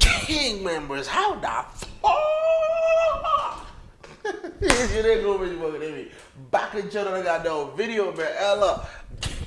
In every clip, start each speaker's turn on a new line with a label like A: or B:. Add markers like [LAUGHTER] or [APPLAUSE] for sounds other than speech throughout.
A: King members, how the fuck? [LAUGHS] you didn't go with fucking me. Back in channel, I got no video, man. Ella,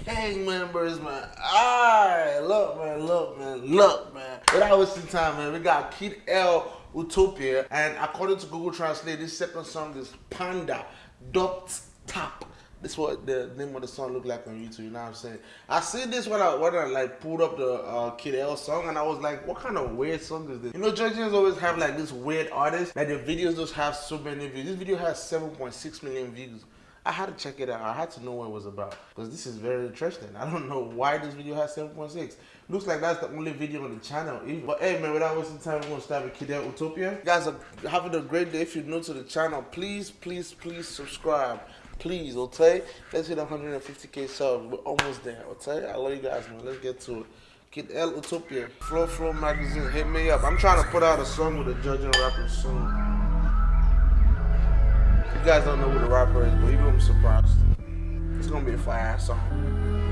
A: gang members, man. Alright, look, man, look, man, look, man. Without wasting time, man, we got Kid L Utopia, and according to Google Translate, this second song is Panda Dot Tap. This is what the name of the song look like on YouTube. You know what I'm saying? I see this when I when I like pulled up the uh, Kid L song, and I was like, what kind of weird song is this? You know, Georgians always have like this weird artist. Like the videos just have so many views. This video has 7.6 million views. I had to check it out. I had to know what it was about because this is very interesting. I don't know why this video has 7.6. Looks like that's the only video on the channel. But hey man, without wasting time, we're gonna start with Kidel Utopia. You guys are having a great day. If you're new to the channel, please, please, please subscribe. Please, okay? Let's hit 150k subs. We're almost there, okay? I love you guys, man. Let's get to it. Kid L Utopia, Flow Flow Magazine, hit me up. I'm trying to put out a song with a judge judging rapper soon. You guys don't know who the rapper is, but you're gonna be surprised. It's gonna be a fire song.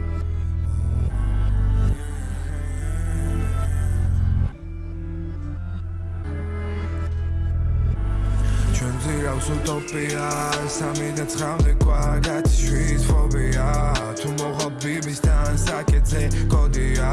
B: ძირავს უტოპია სამი და ცხრამდე კვადრატი შვიდ ფობია. თუ მოხალ ბიბისთან საკეთე კოდია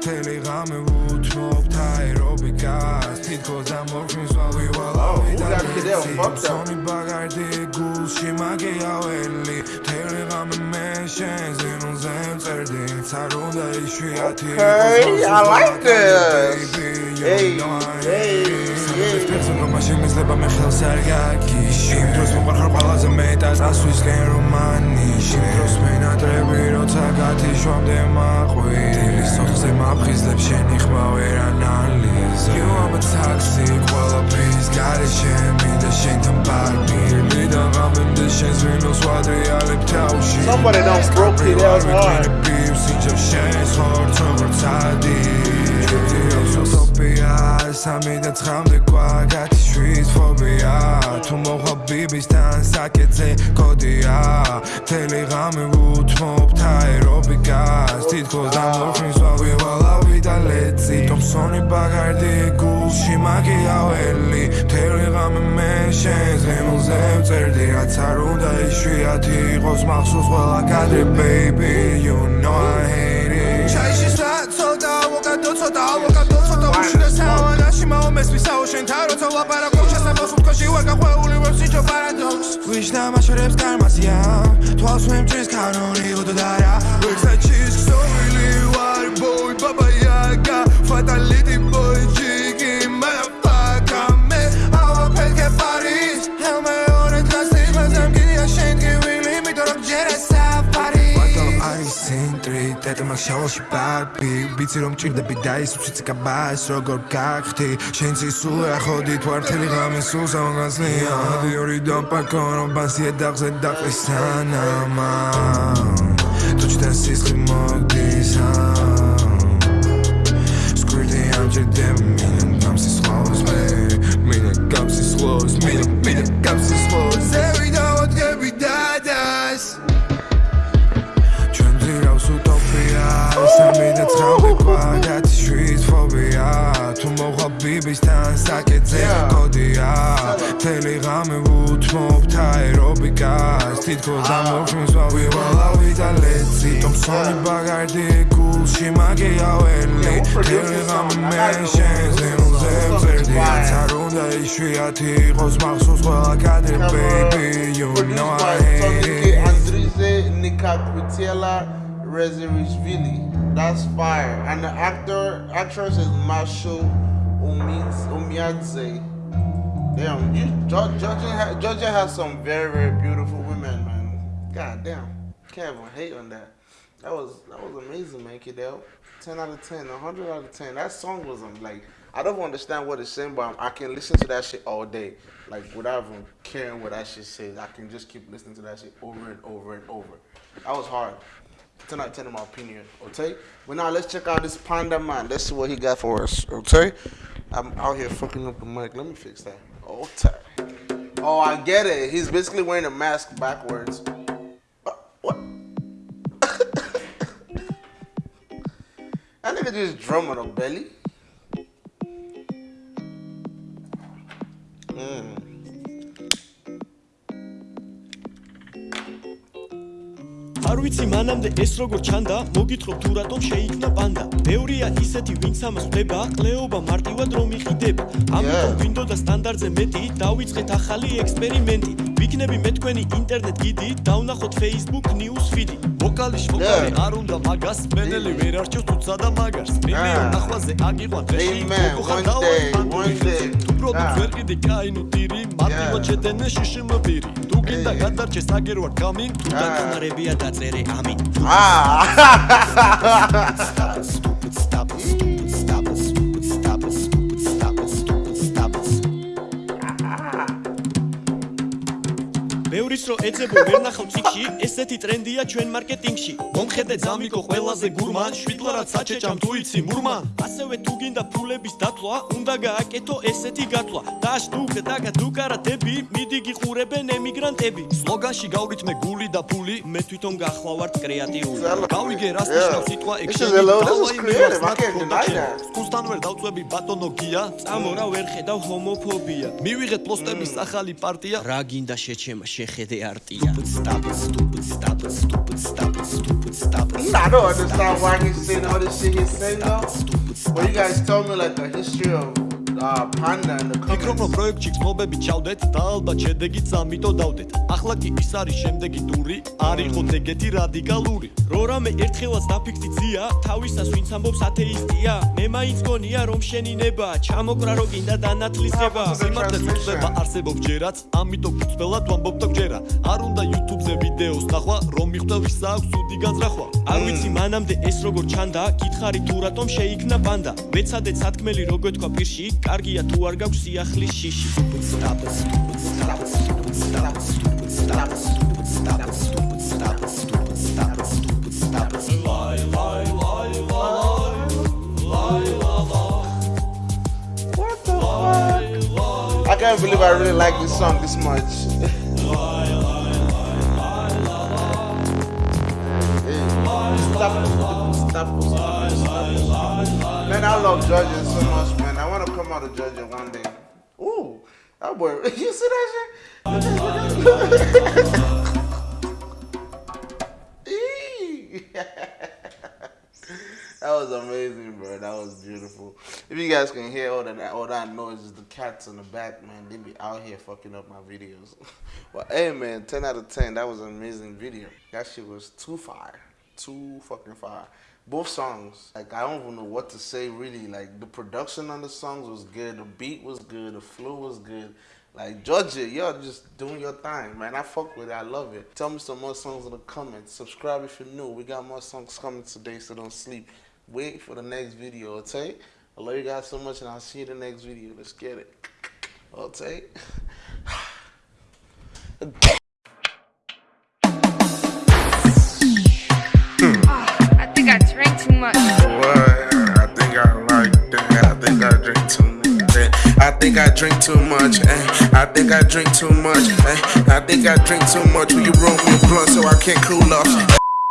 B: თელი ღამე ვუთმობთ აერობიკას თითქოს ამორფინს ვავილავი და სონი ბაგარდი გულში მაგიაველი. თელი ღამე მე შენ ზინულზე მწერდი ცარ უნდა იშვიათი
A: Okay, I like this. Hey, hey.
B: მაშინ მისლება მე ხელს არ გაგიში იმ დროს მოყარხარ ყველაზე მეტად ასვისკენ რომანიში. იმ დროს მენატრები როცა გათიშვამდე მაყვი. დილის ოთხზე მაფხიზლებ შენი ხმა ვერ ანალიზა. You are a toxic ყველაფრის გარეშე მინდა შენთან პარკი და გამენდე შენს ვინოს ვადრიალებ თავში.
A: Somebody done broke it out hard.
B: სიჯო შენს ხორცო ხორცადი utopia სამი და ცხრამდე გვაგათი შვით ფობია. თუ მოხვალ ბიბისთან საკეთზე კოდია მთელი ღამე ვუთმობთ აერობიკას თითქოს დამორჩის ვაგვივალავი და ლეცი ტომსონი ბაგარდი გულში მაგიაველი. მთელი ღამე მე შენს ღემილზე ვწერდი რაც არ უნდა იშვიათი იყოს მახსოვს ყველა კადრი baby you know i hate it. ჩაიში სა ცოტა ავოკადო ცოტა ავოკადო. მაომესვისაო შენთან როცა ვლაპარაკობ შესაბოს უთქოში ვარ გაყვეული ვერ სიჯო პარადოქს ვიშ დამაშორებს კარმაზია. თვალს ვემჭრის კანონი უდარა ვერსაჩის ქსოვილი ვარ ბოი ბაბა იაგა ფატალიტი ბოი ჯიგი მაფაკა მე ავა ფელკე პარის ჰელმე ორე დღასი მაზამ გია შენ გივილი მითო რომ ჯერა საფარი. არის ცენტრი დედმაკ შაოში ბაბი ვიცი რომ ჭირდები და ის უციცი კაბას როგორ გახთი შენ ცისულ ახოდი თვართელი ღამე სულ სამგანსლია დიორი დამპაკონო ბასია დაღზე დაყრისანამა თუ ჩდენ სისხლი მოგდის სკრიტი ამჯერდებ ბიბისთან საკეთე კოდია თელი ღამე ვუთმობთ აერობიკას თითქოს ამორფინს ვავილავი და ლეცი. ტომსონი ბაგარდი გულში მაგიაველი თელი ღამე მე შენ ზემზე მწერდი რაც არ უნდა იშვიათი იყოს მახსოვს ყველა კადრი baby you know I hate it.
A: Andrize Nikakwitiela Rezerishvili. That's fire. And the actor, actress is Masho Umiz- Umiadze. Damn, you Geor- Georgia, Georgia has some very, very beautiful women, man. God damn, can't even hate on that. That was that was amazing, man. Kidel, ten out of ten, hundred out of ten. That song was um, like I don't understand what it's saying, but I can listen to that shit all day, like without even caring what that shit says. I can just keep listening to that shit over and over and over. That was hard. 10 out of 10 my opinion, okay? But now let's check out this Panda Man. Let's see what he got for us, okay? I'm out here fucking up the mic. Let me fix that. Okay. Oh, I get it. He's basically wearing a mask backwards. Uh, what? [LAUGHS] that nigga just drum on a belly. Mm.
C: არ ვიცი მანამდე ეს როგორ ჩანდა მოგითხრობ თუ რატომ შეიქმნა პანდა ბევრია ისეთი ვინც ამას ხვდება ყლეობა მარტივად რომ იყიდება ამიტომ გვინდოდა სტანდარტზე მეტი დავიწყეთ ახალი ექსპერიმენტი ვიქნები მე თქვენი ინტერნეტ გიდი დავნახოთ facebook news feed ვოკალის ვოკალი
A: Yeah.
C: არ უნდა მაგას მენელი ვერ არჩევს თუცა და მაგარს
A: Ah.
C: ნახვაზე აგიყვან რეში
A: Amen.
C: გოგო
A: One
C: ხარ
A: day,
C: დავარ თუ პროდუქტ
A: Ah.
C: ვერ ყიდი კაინუ ტირი მარტივად
A: Yeah.
C: შედენე შიშიმბირი თუ გინდა გადარჩეს აგერვარ გამინ თუ
A: Ah.
C: დაკამარებია დაწერე ამინ
A: Ah. [LAUGHS]
C: რო ეძებო ვერ ნახავ ციკში, ესეთი ტრენდია ჩვენ მარკეტინგში. მომხედე ძამიკო ყველაზე გურმან, შვიდლარად საჩეჭამ თუ იცი მურმან. ასევე თუ გინდა ფულების დათვლა, უნდა გააკეთო ესეთი გათვლა. დაშ დუკ დაგა დუკარა დები, მიდი გიყურებენ ემიგრანტები. სლოგანში გავრითმე გული და ფული, მე თვითონ გახლავართ კრეატიული. Გავიგე რას ნიშნავს სიტყვა ექშენი.
A: hello, this is
C: დავა იმ
A: creative,
C: მიმართ
A: I can't deny
C: production.
A: that.
C: სკუსთან ვერ დავწვევი ბატონო გია წამორა ვერ ხედავ ჰომოფობია მივიღეთ პოსტების ახალი პარტია რა გინდა შეჩემა შეხედე Artigan. Stop it, stupid, stop it, stupid, stop stupid.
A: I don't understand why he's saying all this shit he's saying though. Well, you guys tell me like the history of the
C: ფიქრობ რომ პროექტში გზნობები ჩავდეთ და ალბათ შედეგიც ამიტო დავდეთ. ახლა კი ის არის შემდეგი ტური არ იყოთ ეგეთი რადიკალური. რო რამე ერთხელაც დაფიქსდი ძია თავისას ვინც ამბობს ათეისტია. მე მაინც გონია რომ შელინება ჩამოკრა რო გინდა დანათლისება. სიმართლე წუხდება არსებობს ჯერაც ამიტომ კუცველად ვამბობ და გჯერა. არ უნდა YouTube-ზე ვიდეოს ნახვა რომ მიხვდა ვის აქვს სუდი განზრახვა. არ ვიცი მანამდე ეს როგორ ჩანდა გითხარი თუ რატომ შეიქმნა პანდა. მეცადეთ სათქმელი რო გეთქვა პირში კარგია თუ არ გაქვს სიახლის შიში stop it stupid stop it stupid stop it stupid stop it stupid stop it stupid stop it stupid stop it stupid stop it lie lie lie lie
A: What the fuck? I can't believe I really like this song this much. Hey, stop it, stop it, stop it, stop it. Man, I love Georgia so much, man. I want to come out of Georgia one day. Ooh, that boy, [LAUGHS] you see that shit? [LAUGHS] [LAUGHS] That was amazing, bro. That was beautiful. If you guys can hear all that, all that noise is the cats in the back, man. They be out here fucking up my videos. but hey, man, ten out of ten. That was an amazing video. That shit was too fire, too fucking fire. Both songs, like I don't even know what to say really. Like the production on the songs was good, the beat was good, the flow was good. Like Georgia, y'all just doing your thing, man. I fuck with it. I love it. Tell me some more songs in the comments. Subscribe if you're new. We got more songs coming today, so don't sleep. Wait for the next video, okay? I love you guys so much, and I'll see you in the next video. Let's get it. [LAUGHS] Okay? [LAUGHS]
D: drink too much. Eh. I think I drink too much. Eh. I think I drink too much. Will you roll me a blunt so I can't cool off?